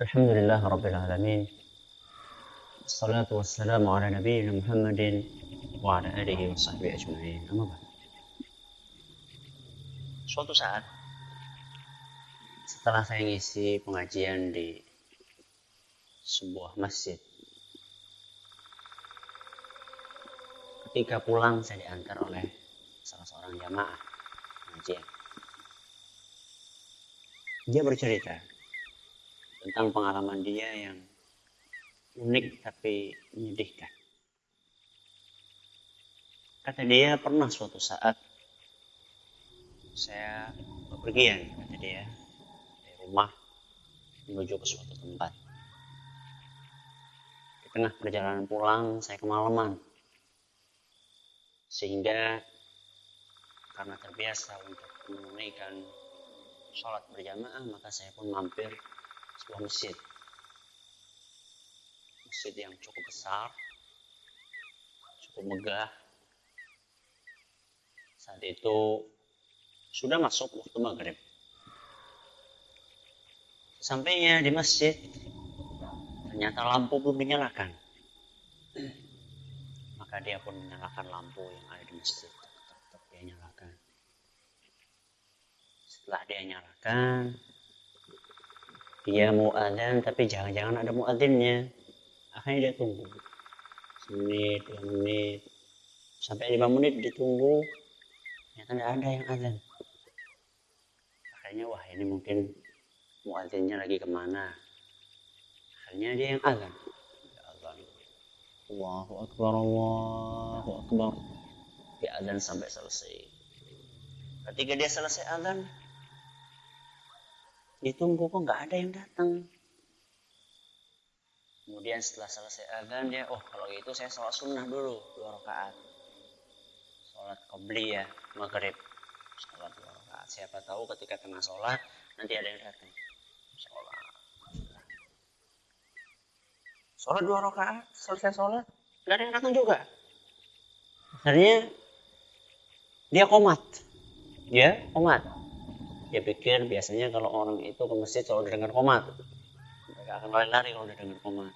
الحمد لله رب العالمين الصلاة والسلام على نبينا محمد وعلى آله وصحبه أجمعين أما بعد Suatu saat setelah saya ngisi pengajian di sebuah masjid ketika pulang saya diantar oleh salah seorang jamaah pengajian dia bercerita tentang pengalaman dia yang unik tapi menyedihkan. Kata dia pernah suatu saat saya bepergian, kata dia, dari rumah menuju ke suatu tempat. Di tengah perjalanan pulang, saya kemalaman. Sehingga karena terbiasa untuk menunaikan sholat berjamaah, maka saya pun mampir sebuah masjid. Masjid yang cukup besar, cukup megah. Saat itu sudah masuk waktu maghrib. Sampainya di masjid, ternyata lampu belum dinyalakan. Maka dia pun menyalakan lampu yang ada di masjid. Dia nyalakan. Setelah dia nyalakan, dia mau adzan tapi jangan-jangan ada muadzinnya. Akhirnya dia tunggu. Semenit dua menit sampai lima menit ditunggu ternyata tidak ada yang adzan akhirnya wah ini mungkin muadzinnya lagi ke mana? Akhirnya dia yang adzan ya Allahu Akbar Allahu Akbar. Dia adzan sampai selesai. Ketika dia selesai adzan ditunggu kok nggak ada yang datang kemudian setelah selesai azan dia oh kalau gitu saya sholat sunnah dulu dua rakaat. Sholat qobli ya maghrib. Sholat dua rakaat. Siapa tahu ketika tengah sholat nanti ada yang datang sholat. Sholat dua rakaat selesai sholat nggak ada yang datang juga. Akhirnya dia komat. Ya komat dia pikir biasanya kalau orang itu ke masjid selalu dengar komat. Mereka akan lari-lari kalau udah dengar komat.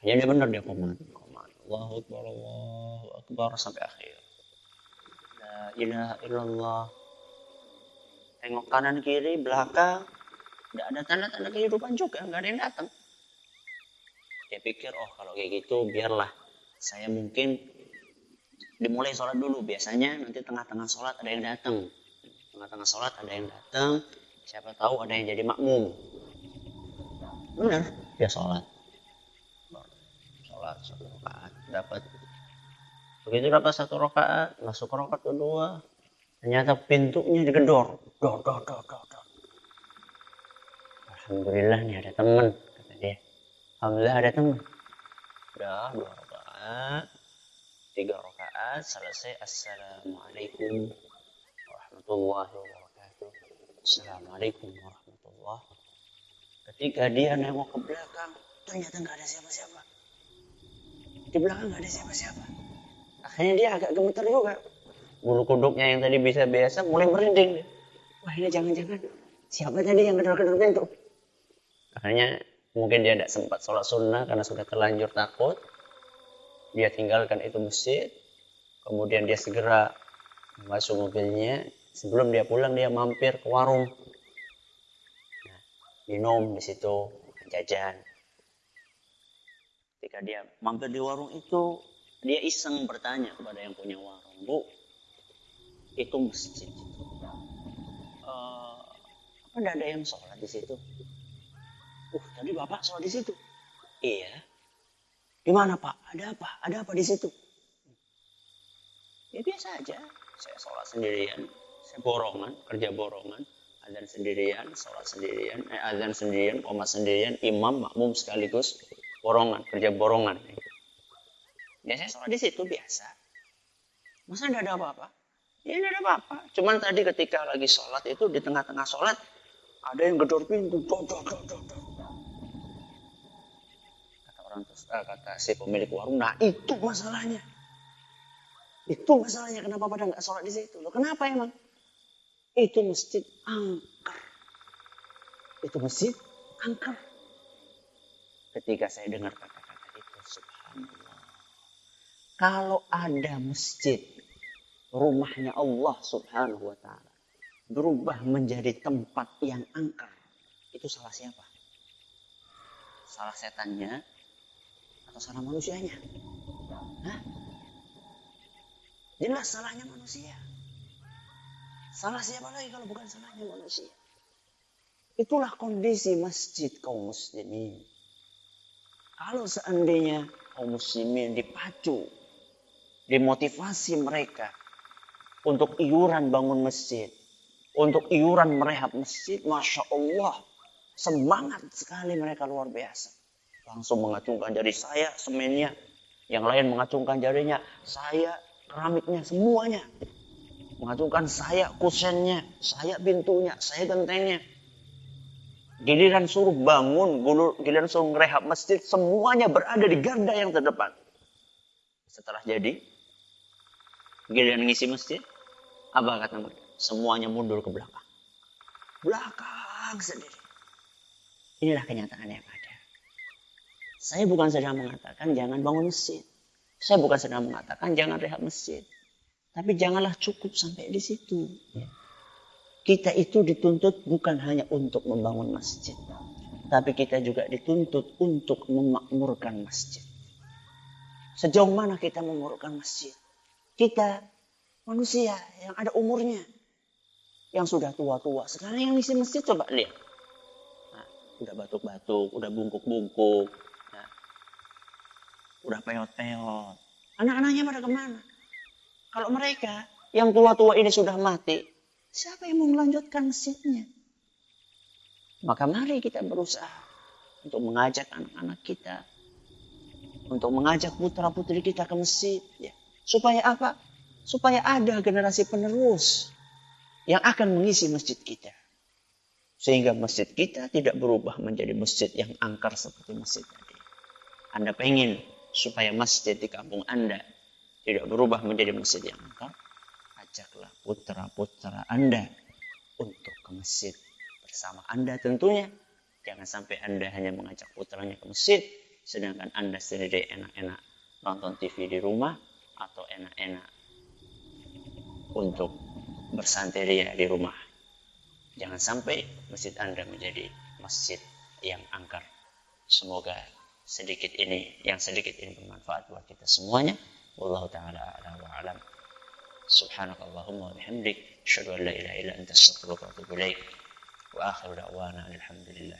Hanya dia benar dia komat. Komat. Allahu Akbar Allahu Akbar sampai akhir. La ilaha illallah. Tengok kanan kiri belakang. Tidak ada tanda-tanda kehidupan juga nggak ada yang datang. Dia pikir oh kalau kayak gitu biarlah. Saya mungkin dimulai sholat dulu. Biasanya nanti tengah-tengah sholat ada yang datang tengah-tengah sholat ada yang datang siapa tahu ada yang jadi makmum. Benar dia sholat. Sholat satu rakaat dapat. Begitu dapat satu rakaat masuk ke rakaat kedua ternyata pintunya digedor. Dor dor dor dor dor. Alhamdulillah nih ada teman kata dia. Alhamdulillah ada teman. Udah dua rakaat tiga rakaat selesai. Assalamualaikum warahmatullahi wabarakatuh. Assalamualaikum warahmatullahi Ketika dia nengok ke belakang, ternyata nggak ada siapa-siapa. Di belakang nggak ada siapa-siapa. Akhirnya dia agak gemeter juga. Bulu kuduknya yang tadi bisa biasa mulai merinding. Wah ini jangan-jangan siapa tadi yang gedor-gedor pintu? Akhirnya mungkin dia tidak sempat sholat sunnah karena sudah terlanjur takut. Dia tinggalkan itu masjid. Kemudian dia segera masuk mobilnya sebelum dia pulang dia mampir ke warung. Nah, minum di situ jajan. Ketika dia mampir di warung itu dia iseng bertanya kepada yang punya warung bu itu masjid. Uh, apa ada yang sholat di situ? Uh tadi bapak sholat di situ. Iya. Di mana pak? Ada apa? Ada apa di situ? Ya biasa aja. Saya sholat sendirian borongan kerja borongan azan sendirian sholat sendirian eh, azan sendirian koma sendirian imam makmum sekaligus borongan kerja borongan. Biasanya sholat di situ biasa. Masa tidak ada apa-apa? Ya tidak ada apa-apa. Cuman tadi ketika lagi sholat itu di tengah-tengah sholat ada yang gedor pintu do, do, do, do, do. kata orang eh, kata si pemilik warung nah itu masalahnya. Itu masalahnya kenapa pada nggak sholat di situ? Loh kenapa emang itu masjid angker. Itu masjid angker. ketika saya dengar kata-kata itu. Subhanallah. Kalau ada masjid, rumahnya Allah subhanahu wa ta'ala. Berubah menjadi tempat yang angker. Itu salah siapa? Salah setannya atau salah manusianya? Hah? Jelas salahnya manusia. Salah siapa lagi kalau bukan salahnya manusia? Itulah kondisi masjid kaum muslimin. Kalau seandainya kaum muslimin dipacu, dimotivasi mereka untuk iuran bangun masjid, untuk iuran merehab masjid, masya Allah, semangat sekali mereka luar biasa. Langsung mengacungkan jari saya, semennya, yang lain mengacungkan jarinya, saya keramiknya semuanya mengacungkan saya kusennya, saya pintunya, saya gentengnya. Giliran suruh bangun, giliran suruh ngerehab masjid, semuanya berada di garda yang terdepan. Setelah jadi, giliran ngisi masjid, apa kata mereka? Semuanya mundur ke belakang. Belakang sendiri. Inilah kenyataan yang ada. Saya bukan sedang mengatakan jangan bangun masjid. Saya bukan sedang mengatakan jangan rehab masjid. Tapi janganlah cukup sampai di situ. Ya. Kita itu dituntut bukan hanya untuk membangun masjid. Tapi kita juga dituntut untuk memakmurkan masjid. Sejauh mana kita memakmurkan masjid? Kita manusia yang ada umurnya. Yang sudah tua-tua. Sekarang yang isi masjid coba lihat. Nah, udah batuk-batuk, udah bungkuk-bungkuk. Nah, udah peot-peot. Anak-anaknya pada ke mana? Kalau mereka yang tua-tua ini sudah mati, siapa yang mau melanjutkan masjidnya? Maka mari kita berusaha untuk mengajak anak-anak kita, untuk mengajak putra-putri kita ke masjid. Ya. Supaya apa? Supaya ada generasi penerus yang akan mengisi masjid kita. Sehingga masjid kita tidak berubah menjadi masjid yang angker seperti masjid tadi. Anda pengen supaya masjid di kampung Anda tidak berubah menjadi masjid yang engkau, ajaklah putra-putra Anda untuk ke masjid bersama Anda tentunya. Jangan sampai Anda hanya mengajak putranya ke masjid, sedangkan Anda sendiri enak-enak nonton TV di rumah atau enak-enak untuk bersanteria di rumah. Jangan sampai masjid Anda menjadi masjid yang angker. Semoga sedikit ini, yang sedikit ini bermanfaat buat kita semuanya. والله تعالى أعلى وأعلم. سبحانك اللهم وبحمدك أشهد أن لا إله إلا أنت أستغفرك وأتوب إليك. وآخر دعوانا الحمد لله